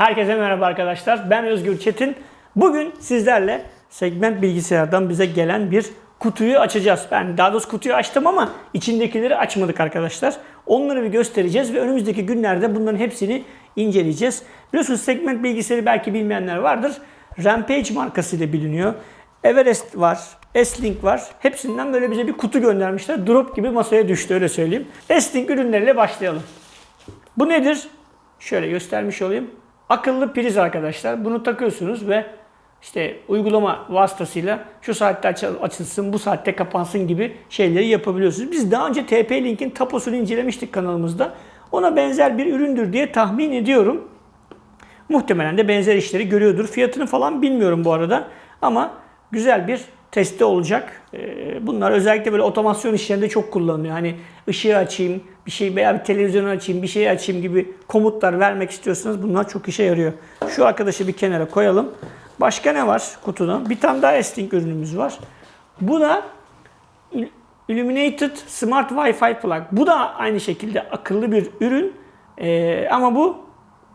Herkese merhaba arkadaşlar. Ben Özgür Çetin. Bugün sizlerle segment bilgisayardan bize gelen bir kutuyu açacağız. Ben daha doğrusu kutuyu açtım ama içindekileri açmadık arkadaşlar. Onları bir göstereceğiz ve önümüzdeki günlerde bunların hepsini inceleyeceğiz. Biliyorsunuz segment bilgisayarı belki bilmeyenler vardır. Rampage markasıyla biliniyor. Everest var, S-Link var. Hepsinden böyle bize bir kutu göndermişler. Drop gibi masaya düştü öyle söyleyeyim. S-Link ürünleriyle başlayalım. Bu nedir? Şöyle göstermiş olayım. Akıllı priz arkadaşlar. Bunu takıyorsunuz ve işte uygulama vasıtasıyla şu saatte aç- açılsın, bu saatte kapansın gibi şeyleri yapabiliyorsunuz. Biz daha önce TP-Link'in taposunu incelemiştik kanalımızda. Ona benzer bir üründür diye tahmin ediyorum. Muhtemelen de benzer işleri görüyordur. Fiyatını falan bilmiyorum bu arada. Ama güzel bir testi olacak. Ee, Bunlar özellikle böyle otomasyon işlerinde çok kullanılıyor. Hani ışığı açayım, bir şey veya bir televizyonu açayım, bir şey açayım gibi komutlar vermek istiyorsanız bunlar çok işe yarıyor. Şu arkadaşı bir kenara koyalım. Başka ne var kutuda? Bir tane daha S-Link ürünümüz var. Bu da Il- Illuminated Smart Wi-Fi Plug. Bu da aynı şekilde akıllı bir ürün. Ee, ama bu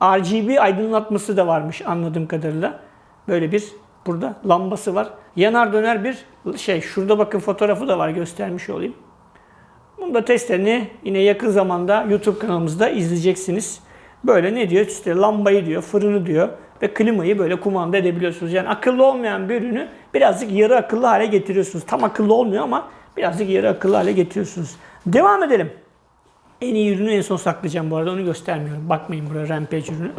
RGB aydınlatması da varmış anladığım kadarıyla. Böyle bir burada lambası var. Yanar döner bir şey. Şurada bakın fotoğrafı da var göstermiş olayım. Bunu da testlerini yine yakın zamanda YouTube kanalımızda izleyeceksiniz. Böyle ne diyor? İşte lambayı diyor, fırını diyor ve klimayı böyle kumanda edebiliyorsunuz. Yani akıllı olmayan bir ürünü birazcık yarı akıllı hale getiriyorsunuz. Tam akıllı olmuyor ama birazcık yarı akıllı hale getiriyorsunuz. Devam edelim. En iyi ürünü en son saklayacağım bu arada onu göstermiyorum. Bakmayın buraya Rampage ürünü.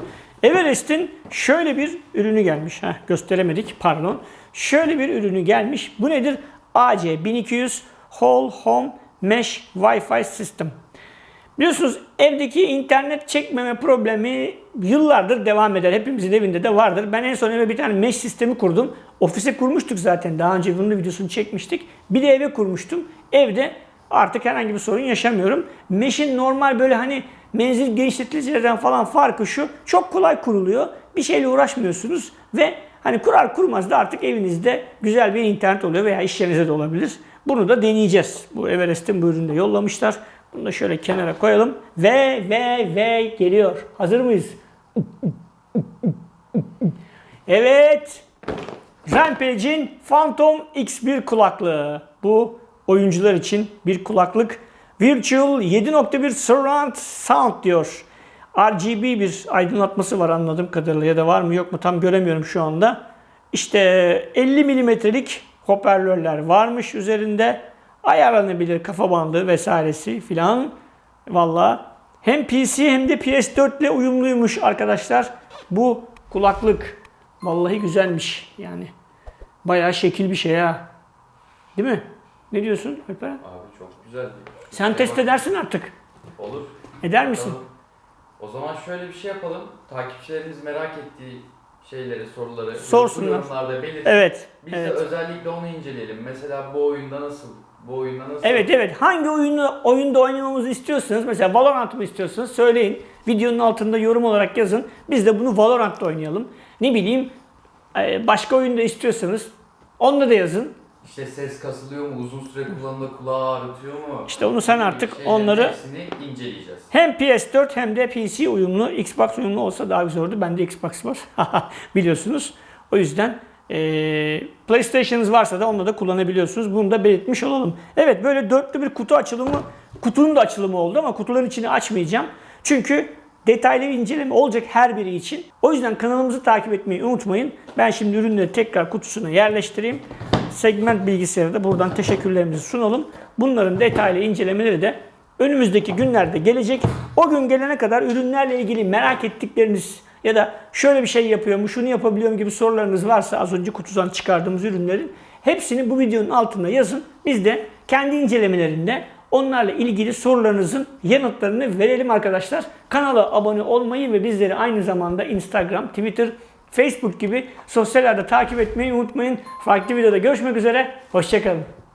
Everest'in şöyle bir ürünü gelmiş. Heh, gösteremedik pardon. Şöyle bir ürünü gelmiş. Bu nedir? AC1200 Whole Home Mesh Wi-Fi System. Biliyorsunuz evdeki internet çekmeme problemi yıllardır devam eder. Hepimizin evinde de vardır. Ben en son eve bir tane mesh sistemi kurdum. Ofise kurmuştuk zaten. Daha önce bunun videosunu çekmiştik. Bir de eve kurmuştum. Evde artık herhangi bir sorun yaşamıyorum. Mesh'in normal böyle hani menzil genişleticilerden falan farkı şu. Çok kolay kuruluyor. Bir şeyle uğraşmıyorsunuz ve hani kurar kurmaz da artık evinizde güzel bir internet oluyor veya iş de olabilir. Bunu da deneyeceğiz. Bu Everest'in bu ürünü de yollamışlar. Bunu da şöyle kenara koyalım. Ve ve ve geliyor. Hazır mıyız? Evet. Rampage'in Phantom X1 kulaklığı. Bu oyuncular için bir kulaklık. Virtual 7.1 Surround Sound diyor. RGB bir aydınlatması var anladığım kadarıyla ya da var mı yok mu tam göremiyorum şu anda. İşte 50 milimetrelik hoparlörler varmış üzerinde. Ayarlanabilir kafa bandı vesairesi filan. Valla hem PC hem de PS4 ile uyumluymuş arkadaşlar. Bu kulaklık vallahi güzelmiş yani. Bayağı şekil bir şey ha. Değil mi? Ne diyorsun Alperen? Abi çok güzel. Sen test edersin artık. Olur. Eder misin? O zaman şöyle bir şey yapalım. Takipçilerimiz merak ettiği şeyleri, soruları Sorsunlar. yorumlarda belirtin. Evet. Biz evet. de özellikle onu inceleyelim. Mesela bu oyunda nasıl? Bu oyunda nasıl? Evet evet. Hangi oyunu oyunda oynamamızı istiyorsanız mesela Valorant mı istiyorsanız söyleyin. Videonun altında yorum olarak yazın. Biz de bunu Valorant'ta oynayalım. Ne bileyim e, başka oyunda istiyorsanız onda da yazın. İşte ses kasılıyor mu? Uzun süre kullanımda kulağı ağrıtıyor mu? İşte onu sen artık şeylerin onları- hepsini inceleyeceğiz. Hem PS4 hem de PC uyumlu. Xbox uyumlu olsa daha güzel olurdu. Bende Xbox var. Biliyorsunuz. O yüzden e, PlayStation'ınız varsa da onunla da kullanabiliyorsunuz. Bunu da belirtmiş olalım. Evet böyle dörtlü bir kutu açılımı, kutunun da açılımı oldu ama kutuların içini açmayacağım. Çünkü detaylı bir inceleme olacak her biri için. O yüzden kanalımızı takip etmeyi unutmayın. Ben şimdi ürünleri tekrar kutusuna yerleştireyim. Segment bilgisayarı da buradan teşekkürlerimizi sunalım. Bunların detaylı incelemeleri de önümüzdeki günlerde gelecek. O gün gelene kadar ürünlerle ilgili merak ettikleriniz ya da şöyle bir şey yapıyor mu, şunu yapabiliyor mu gibi sorularınız varsa az önce kutudan çıkardığımız ürünlerin hepsini bu videonun altına yazın. Biz de kendi incelemelerinde onlarla ilgili sorularınızın yanıtlarını verelim arkadaşlar. Kanala abone olmayı ve bizleri aynı zamanda Instagram, Twitter, Facebook gibi sosyal ağda takip etmeyi unutmayın. Farklı videoda görüşmek üzere. Hoşçakalın.